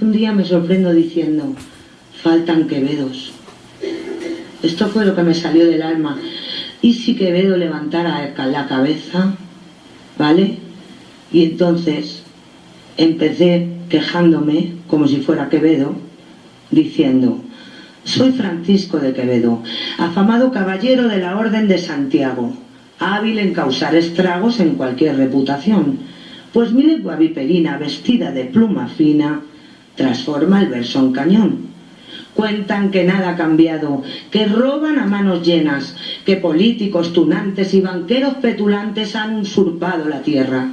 Un día me sorprendo diciendo, faltan Quevedos. Esto fue lo que me salió del alma. ¿Y si Quevedo levantara la cabeza? ¿Vale? Y entonces empecé quejándome, como si fuera Quevedo, diciendo, soy Francisco de Quevedo, afamado caballero de la Orden de Santiago, hábil en causar estragos en cualquier reputación, pues mi lengua viperina vestida de pluma fina transforma el verso en cañón. Cuentan que nada ha cambiado, que roban a manos llenas, que políticos tunantes y banqueros petulantes han usurpado la tierra.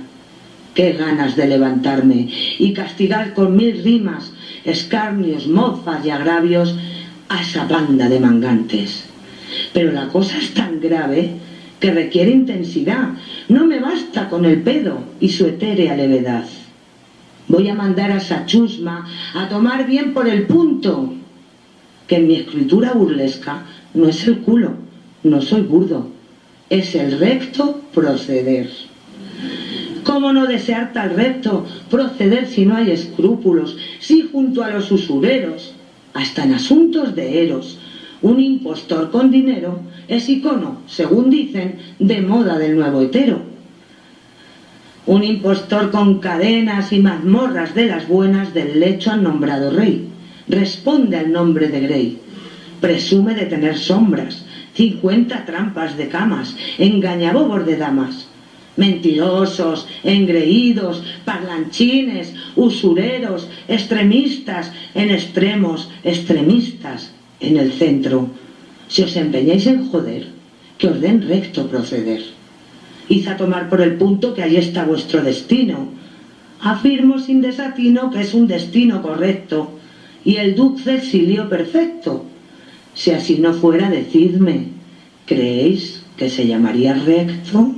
Qué ganas de levantarme y castigar con mil rimas, escarnios, mofas y agravios a esa banda de mangantes. Pero la cosa es tan grave que requiere intensidad. No me basta con el pedo y su etérea levedad. Voy a mandar a esa chusma a tomar bien por el punto, que en mi escritura burlesca no es el culo, no soy burdo, es el recto proceder. ¿Cómo no desear tal recto proceder si no hay escrúpulos, si junto a los usureros, hasta en asuntos de eros, un impostor con dinero es icono, según dicen, de moda del nuevo hetero? Un impostor con cadenas y mazmorras de las buenas del lecho han nombrado rey. Responde al nombre de Grey. Presume de tener sombras, cincuenta trampas de camas, engañabobos de damas. Mentirosos, engreídos, parlanchines, usureros, extremistas, en extremos, extremistas, en el centro. Si os empeñáis en joder, que os den recto proceder. Id a tomar por el punto que ahí está vuestro destino. Afirmo sin desatino que es un destino correcto y el dulce exilio perfecto. Si así no fuera, decidme, ¿creéis que se llamaría recto?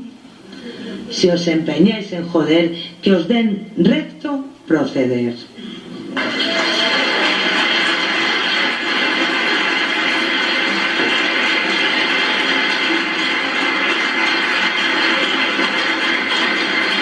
Si os empeñáis en joder, que os den recto proceder.